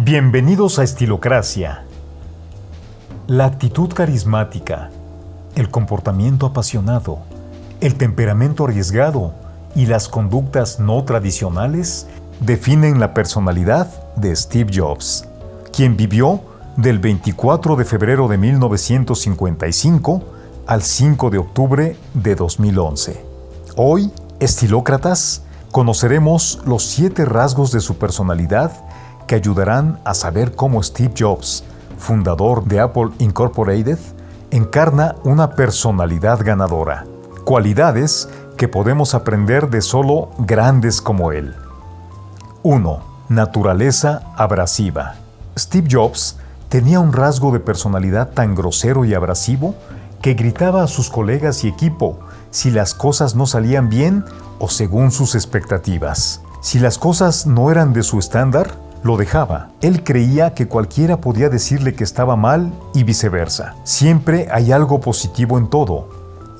Bienvenidos a Estilocracia. La actitud carismática, el comportamiento apasionado, el temperamento arriesgado y las conductas no tradicionales definen la personalidad de Steve Jobs, quien vivió del 24 de febrero de 1955 al 5 de octubre de 2011. Hoy, estilócratas, conoceremos los siete rasgos de su personalidad que ayudarán a saber cómo Steve Jobs, fundador de Apple Incorporated, encarna una personalidad ganadora, cualidades que podemos aprender de solo grandes como él. 1. Naturaleza abrasiva. Steve Jobs tenía un rasgo de personalidad tan grosero y abrasivo que gritaba a sus colegas y equipo si las cosas no salían bien o según sus expectativas. Si las cosas no eran de su estándar, lo dejaba. Él creía que cualquiera podía decirle que estaba mal y viceversa. Siempre hay algo positivo en todo.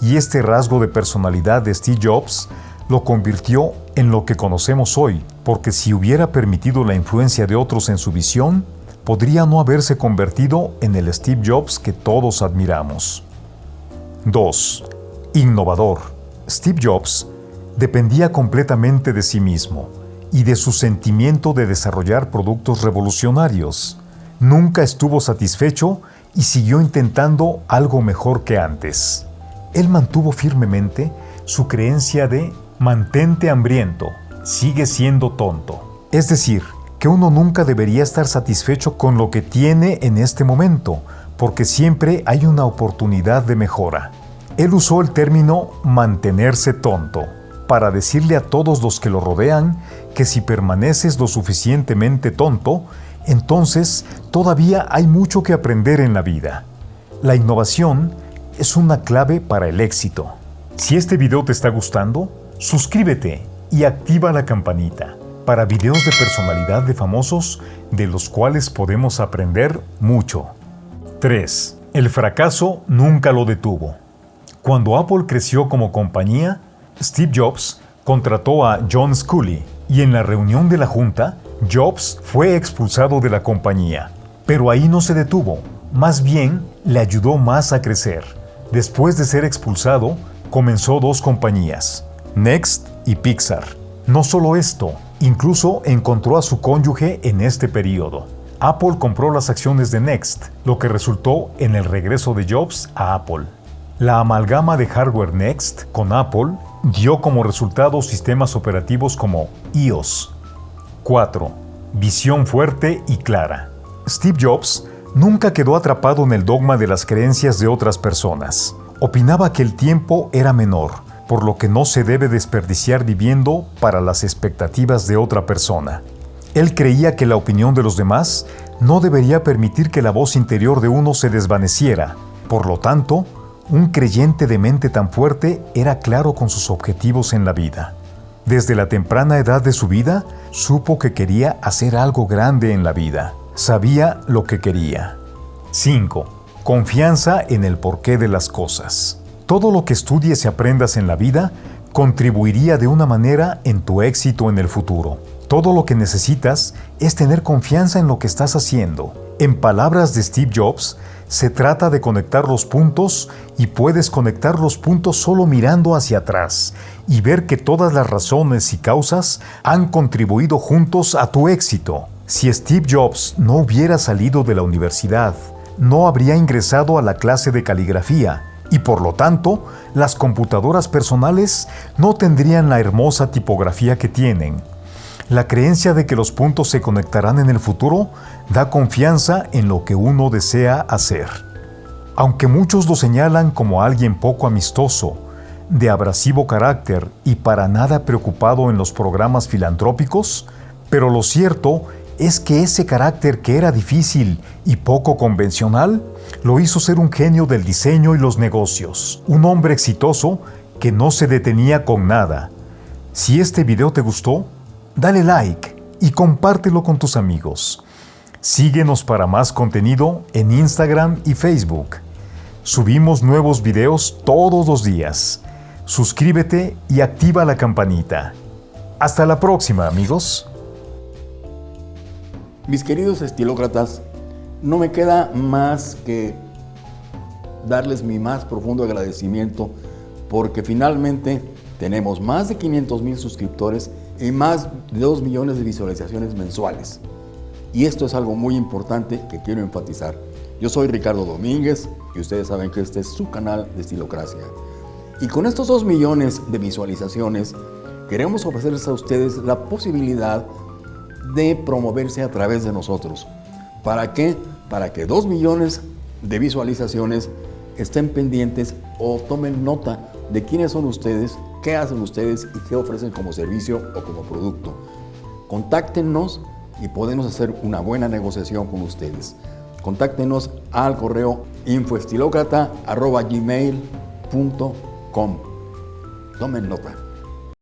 Y este rasgo de personalidad de Steve Jobs lo convirtió en lo que conocemos hoy, porque si hubiera permitido la influencia de otros en su visión, podría no haberse convertido en el Steve Jobs que todos admiramos. 2. Innovador. Steve Jobs dependía completamente de sí mismo y de su sentimiento de desarrollar productos revolucionarios. Nunca estuvo satisfecho y siguió intentando algo mejor que antes. Él mantuvo firmemente su creencia de mantente hambriento, sigue siendo tonto. Es decir, que uno nunca debería estar satisfecho con lo que tiene en este momento, porque siempre hay una oportunidad de mejora. Él usó el término mantenerse tonto para decirle a todos los que lo rodean que si permaneces lo suficientemente tonto, entonces todavía hay mucho que aprender en la vida. La innovación es una clave para el éxito. Si este video te está gustando, suscríbete y activa la campanita para videos de personalidad de famosos de los cuales podemos aprender mucho. 3. El fracaso nunca lo detuvo. Cuando Apple creció como compañía, Steve Jobs contrató a John Scully y en la reunión de la junta, Jobs fue expulsado de la compañía. Pero ahí no se detuvo, más bien le ayudó más a crecer. Después de ser expulsado, comenzó dos compañías, Next y Pixar. No solo esto, incluso encontró a su cónyuge en este periodo. Apple compró las acciones de Next, lo que resultó en el regreso de Jobs a Apple. La amalgama de hardware Next con Apple dio como resultado sistemas operativos como iOS. 4. Visión fuerte y clara. Steve Jobs nunca quedó atrapado en el dogma de las creencias de otras personas. Opinaba que el tiempo era menor, por lo que no se debe desperdiciar viviendo para las expectativas de otra persona. Él creía que la opinión de los demás no debería permitir que la voz interior de uno se desvaneciera. Por lo tanto, un creyente de mente tan fuerte era claro con sus objetivos en la vida. Desde la temprana edad de su vida, supo que quería hacer algo grande en la vida. Sabía lo que quería. 5. Confianza en el porqué de las cosas. Todo lo que estudies y aprendas en la vida contribuiría de una manera en tu éxito en el futuro. Todo lo que necesitas es tener confianza en lo que estás haciendo. En palabras de Steve Jobs, se trata de conectar los puntos y puedes conectar los puntos solo mirando hacia atrás y ver que todas las razones y causas han contribuido juntos a tu éxito. Si Steve Jobs no hubiera salido de la universidad, no habría ingresado a la clase de caligrafía y por lo tanto las computadoras personales no tendrían la hermosa tipografía que tienen. La creencia de que los puntos se conectarán en el futuro da confianza en lo que uno desea hacer. Aunque muchos lo señalan como alguien poco amistoso, de abrasivo carácter y para nada preocupado en los programas filantrópicos, pero lo cierto es que ese carácter que era difícil y poco convencional lo hizo ser un genio del diseño y los negocios, un hombre exitoso que no se detenía con nada. Si este video te gustó, dale like y compártelo con tus amigos. Síguenos para más contenido en Instagram y Facebook. Subimos nuevos videos todos los días. Suscríbete y activa la campanita. Hasta la próxima amigos. Mis queridos estilócratas, no me queda más que darles mi más profundo agradecimiento porque finalmente tenemos más de 500 mil suscriptores y más de 2 millones de visualizaciones mensuales. Y esto es algo muy importante que quiero enfatizar. Yo soy Ricardo Domínguez y ustedes saben que este es su canal de Estilocracia. Y con estos 2 millones de visualizaciones, queremos ofrecerles a ustedes la posibilidad de promoverse a través de nosotros. ¿Para qué? Para que 2 millones de visualizaciones estén pendientes o tomen nota de quiénes son ustedes, qué hacen ustedes y qué ofrecen como servicio o como producto. Contáctenos y podemos hacer una buena negociación con ustedes. Contáctenos al correo infoestilocrata.gmail.com Tomen nota.